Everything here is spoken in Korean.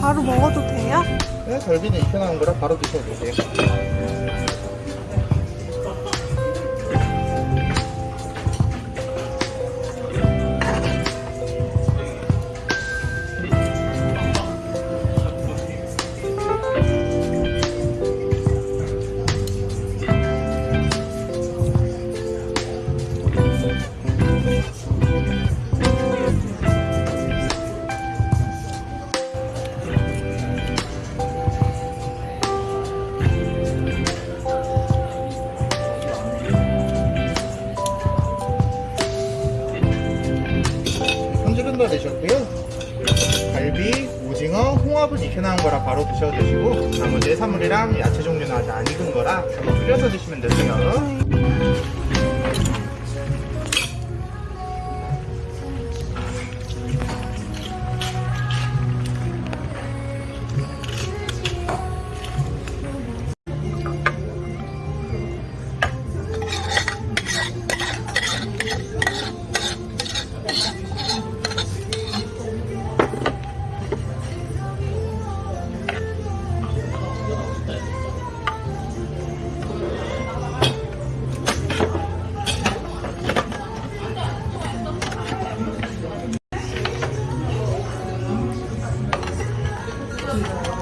바로 먹어도 돼요? 네, 갈비는 익혀 나온 거라 바로 드셔도 되세요. 다 되셨고요. 갈비, 오징어, 홍합은 익혀 나온 거라 바로 드셔도 되시고 나머지 해산물이랑 야채 종류는 아직 안 익은 거라 한번 끓여서 드시면 되세요. people.